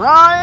Rồi